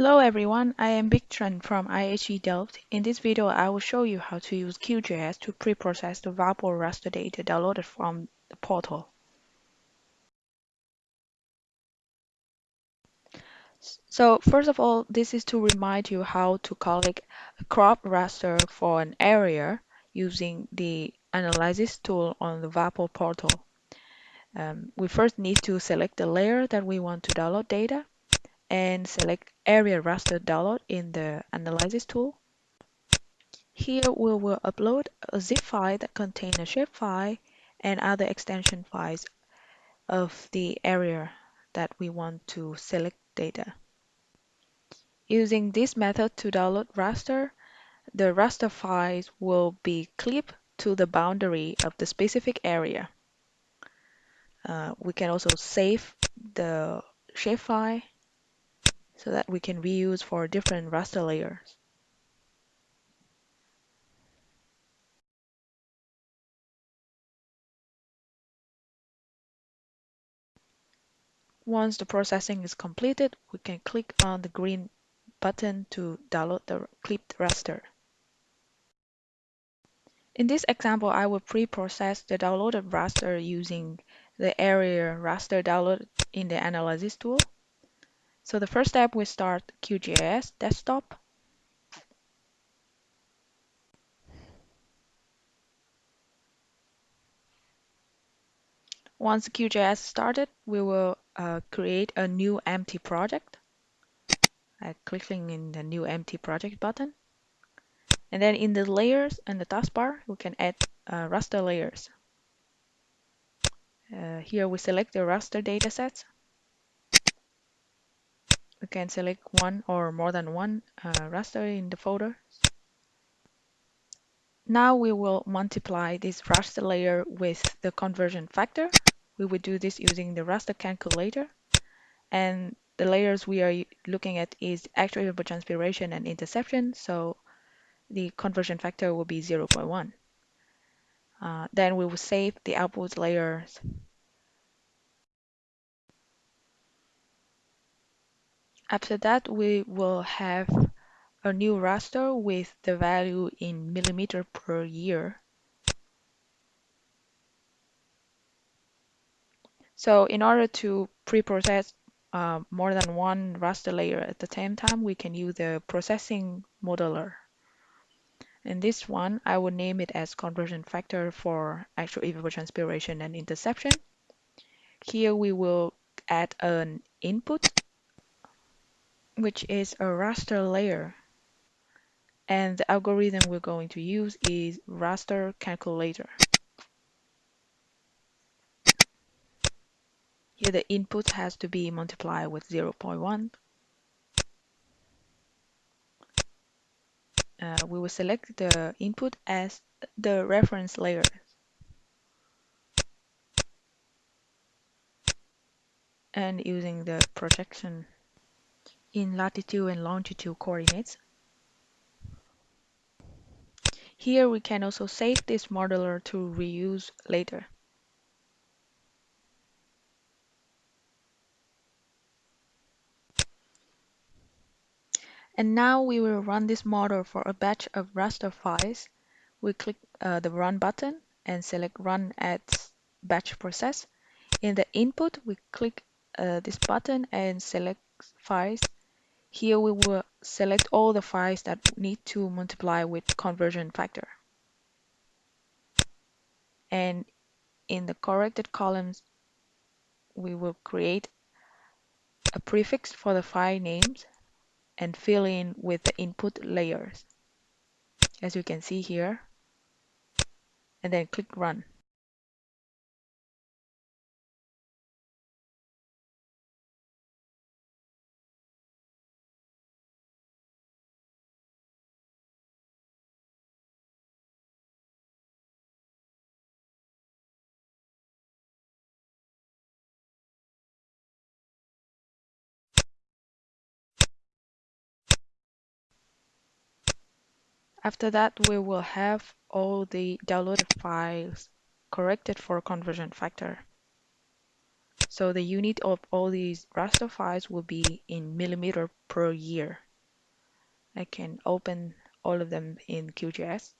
Hello everyone, I am Bich Tran from IHE Delft. In this video, I will show you how to use QGIS to pre-process the WaPOR raster data downloaded from the portal. So first of all, this is to remind you how to collect a crop raster for an area using the analysis tool on the WaPOR portal. Um, we first need to select the layer that we want to download data and select area raster download in the analysis tool. Here we will upload a zip file that contains a shapefile and other extension files of the area that we want to select data. Using this method to download raster, the raster files will be clipped to the boundary of the specific area. Uh, we can also save the shapefile so that we can reuse for different raster layers. Once the processing is completed, we can click on the green button to download the clipped raster. In this example, I will pre-process the downloaded raster using the area raster download in the analysis tool. So the first step, we start QGIS desktop. Once QGIS started, we will uh, create a new empty project. by clicking in the new empty project button. And then in the layers and the taskbar, we can add uh, raster layers. Uh, here we select the raster datasets can select one or more than one uh, raster in the folder. Now we will multiply this raster layer with the conversion factor. We will do this using the raster calculator. And the layers we are looking at is actual evapotranspiration and interception. So the conversion factor will be 0.1. Uh, then we will save the output layers. After that, we will have a new raster with the value in millimeter per year. So in order to pre-process uh, more than one raster layer at the same time, we can use the processing modeler. In this one, I will name it as conversion factor for actual evapotranspiration and interception. Here we will add an input, which is a raster layer and the algorithm we're going to use is raster calculator. Here the input has to be multiplied with 0.1. Uh, we will select the input as the reference layer. And using the projection in latitude and longitude coordinates, Here we can also save this modeler to reuse later. And now we will run this model for a batch of raster files. We click uh, the Run button and select Run as Batch Process. In the input, we click uh, this button and select Files. Here we will select all the files that need to multiply with conversion factor. And in the corrected columns, we will create a prefix for the file names and fill in with the input layers, as you can see here, and then click Run. After that, we will have all the downloaded files corrected for conversion factor. So the unit of all these raster files will be in millimeter per year. I can open all of them in QGIS